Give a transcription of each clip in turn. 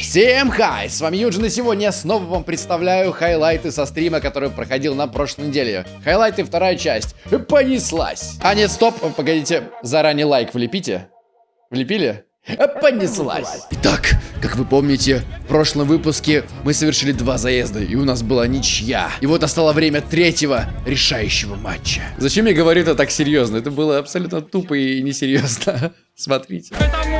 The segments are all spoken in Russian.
Всем хай, с вами Юджин, и сегодня я снова вам представляю хайлайты со стрима, который проходил на прошлой неделе. Хайлайты вторая часть. Понеслась. А нет, стоп, погодите, заранее лайк влепите. Влепили? Понеслась. Итак, как вы помните, в прошлом выпуске мы совершили два заезда, и у нас была ничья. И вот настало время третьего решающего матча. Зачем я говорю это так серьезно? Это было абсолютно тупо и несерьезно. Смотрите. Это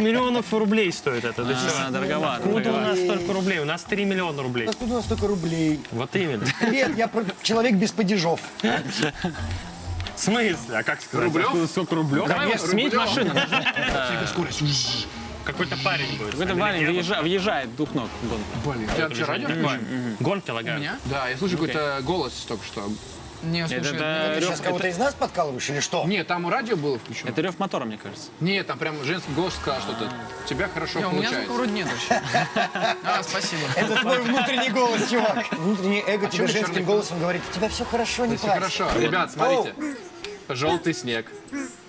миллионов рублей стоит это. Да А, дороговато, Откуда у нас столько рублей? У нас 3 миллиона рублей. Откуда у нас столько рублей? Вот именно. Привет, я человек без падежов. В смысле? А как сказать? Откуда столько рублев? Давай сменить машину. Какой-то парень будет. Какой-то парень въезжа- въезжает двух ног. в гонку. Блин, я вообще радио включил? Гонки лагают. Да, я слышу какой-то голос только что. Не, Это, слушай, это Ты рев- сейчас кого-то из нас подкалываешь или что? Нет, там радио было включено. это рев мотора, мне кажется. Нет, там прям женский голос сказал что-то. У тебя хорошо не, у меня получается. вроде нет вообще. А, спасибо. Это твой внутренний голос, чувак. Внутреннее эго тебе чё вы женским голосом говорит, у тебя все хорошо, не Все плачь. хорошо. Ребят, смотрите. Желтый снег.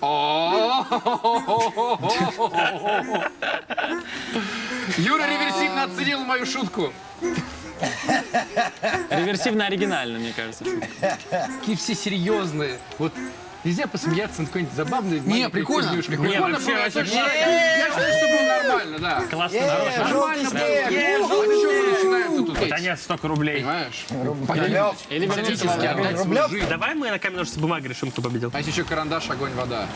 Юра реверсивно оценил мою шутку. Реверсивно оригинально, мне кажется. Какие все серьезные. Вот нельзя посмеяться над какой-нибудь забавной Не, прикольно. Прикольно вообще, было. вообще, точно. Я считаю, что было нормально, да. Классно, Нормально снег. было. Ну, мы начинаем тут? Столько рублей. Понимаешь? Или верните Фактически слова. отдать свою Рублев? жизнь. Давай мы на камень, ножницы, бумага решим, кто победил. А есть еще карандаш, огонь, вода.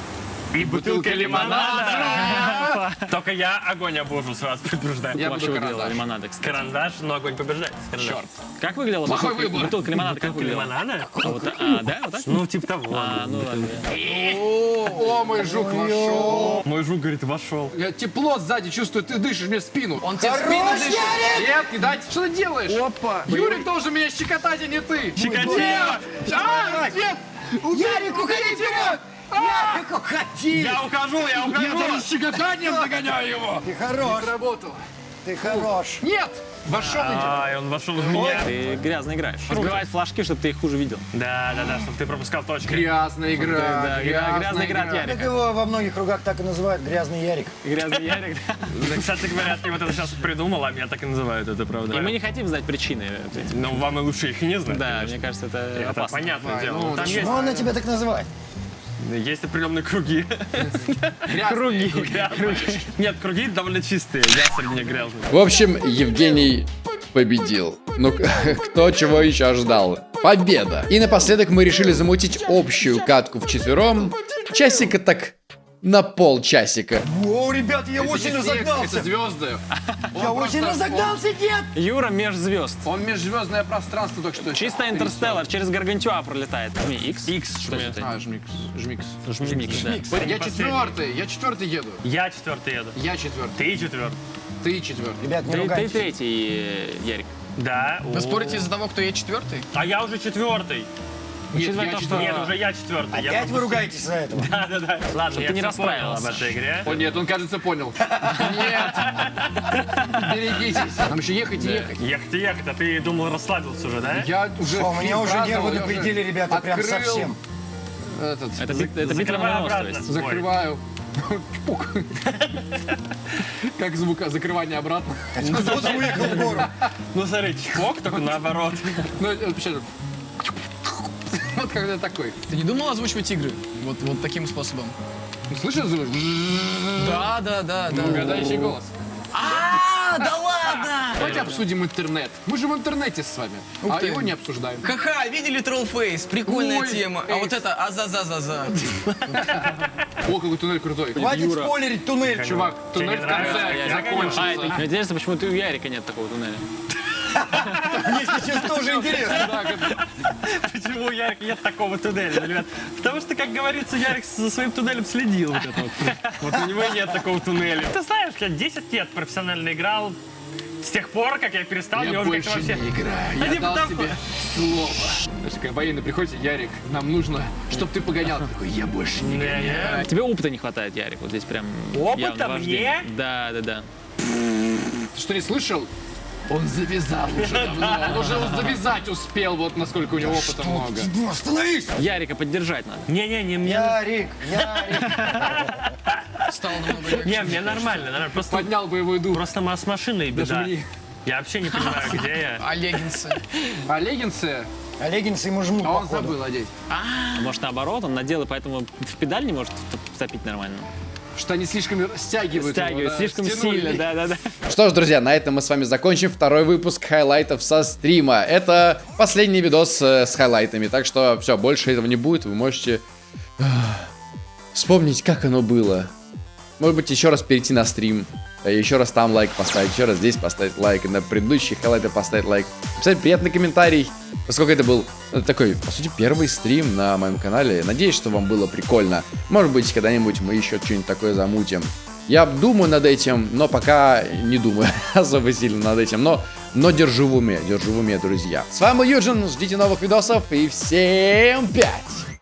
И бутылка лимонада. Только я огонь обожу, сразу предупреждаю. Я буду карандаш. лимонада, кстати. Карандаш, но огонь побеждает. Черт. Как выглядела Плохой бутылка, выбор. бутылка лимонада? Как Бутылка выглядела? лимонада? А, вот? А, да, вот так? Ну, типа того. А, ну ладно. О, мой жук вошел. Мой жук, говорит, вошел. Я тепло сзади чувствую, ты дышишь мне в спину. Он тебе в спину дышит. Нет, не дать. Что ты делаешь? Опа. Юрик должен меня щекотать, а не ты. Щекотить. Нет! А, нет! Ярик, уходи вперед! Уходи! Я ухожу, я Я ухожу. даже щекотанием догоняю его. Ты хорош, Сработало. ты хорош. Нет! Вошел иди. Ай, он вошел в меня. Ты грязно играешь. Разбивать флажки, чтобы ты их хуже видел. Да, да, да, чтобы ты пропускал точки. Грязная игра. Да, гря- грязная игра от Ярика. Так его во многих кругах так и называют грязный Ярик. Грязный Ярик. да. Кстати говоря, ты вот это сейчас придумал, а меня так и называют, это правда. И мы не хотим знать причины. этих. Ну, вам и лучше их и не знать, Да, мне кажется, это опасно. понятное дело. ну, Но там Почему она тебя так называет? Есть, определенные круги. Круги. Нет, круги довольно чистые, я среди них грязный. В общем, Евгений победил. Ну, кто чего еще ждал? Победа! И напоследок мы решили замутить общую катку в четвером. Часика так на полчасика. О, ребят, я очень Это снег, разогнался. Это звезды. Я Он очень просто- разогнался, дед! Юра меж звезд. Он, он межзвездное пространство только что. Чисто интерстеллар, через Гаргантюа пролетает. Жми X. X. Что это? А, жмикс. Жмикс. Жми X, да. Я четвертый. Я четвертый еду. Я четвертый еду. Я четвертый. Ты четвертый. Ты четвертый. Ребят, не Ты, ты третий, Ярик. Да. Вы спорите из-за того, кто я четвертый? А я уже четвертый. Нет, Учитывая я то, что- четвертый. Нет, уже я четвертый. Я Опять вы ругаетесь за этого? Да, да, да. Ладно, я ты не расстраивался. об этой игре. О нет, он, кажется, понял. Нет. Берегитесь. Нам еще ехать и ехать. Ехать и ехать, а ты думал, расслабился уже, да? Я уже О, меня уже нервы на пределе, ребята, прям совсем. Этот, Это, бит- это закрываю. Чпук. Как звук закрывания обратно. Кто-то уехал в гору. Ну смотри, чпок, только наоборот. Ну, это вообще... Вот когда такой. Ты не думал озвучивать игры? Вот, вот таким способом? Слышишь звук? Да, да, да, да. Угадающий голос. А, да ладно! Давайте обсудим интернет. Мы же в интернете с вами, а его не обсуждаем. Ха-ха, видели Trollface? Прикольная тема. А вот это аза-за-за-за. О, какой туннель крутой. Хватит спойлерить туннель. Чувак, туннель не в конце нравится? Я закончится. Это мне интересно, почему ты у Ярика нет такого туннеля. Мне сейчас тоже интересно. Почему у Ярика нет такого туннеля, ребят? Потому что, как говорится, Ярик за своим туннелем следил. Вот, это вот. вот у него нет такого туннеля. Ты знаешь, я 10 лет профессионально играл С тех пор, как я перестал, Я больше вообще... не играю. Я не дал потому- тебе слово. Знаешь, как военный приходит, Ярик, нам нужно, чтобы ты погонял. Ты такой, я больше не гоняю. Тебе опыта не хватает, Ярик, вот здесь прям Опыта мне? Да, да, да. Ты что, не слышал? Он завязал уже давно. Он уже завязать успел, вот насколько у него опыта много. Ну, остановись! Ярика поддержать надо. Не-не-не, мне... Ярик, Ярик. Стало намного. Не, мне нормально, нормально. Просто, Поднял боевой дух. просто с машиной Даже беда. мне. Я вообще не понимаю, где я. Леггинсы? Леггинсы, А леггинсы ему жмут, а он походу. забыл одеть. А может наоборот, он надел и поэтому в педаль не может втопить нормально. Что они слишком стягивают. его, Стягивает да, слишком стянули. сильно, да, да, да. Что ж, друзья, на этом мы с вами закончим второй выпуск хайлайтов со стрима. Это последний видос э, с хайлайтами, так что все, больше этого не будет. Вы можете вспомнить, как оно было. Может быть, еще раз перейти на стрим, э, еще раз там лайк поставить, еще раз здесь поставить лайк, на предыдущие хайлайты поставить лайк. Написать приятный комментарий, поскольку это был э, такой, по сути, первый стрим на моем канале. Надеюсь, что вам было прикольно. Может быть, когда-нибудь мы еще что-нибудь такое замутим. Я думаю над этим, но пока не думаю особо сильно над этим. Но, но держу в уме, держу в уме, друзья. С вами Юджин, ждите новых видосов и всем пять!